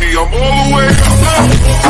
me, I'm all the way up.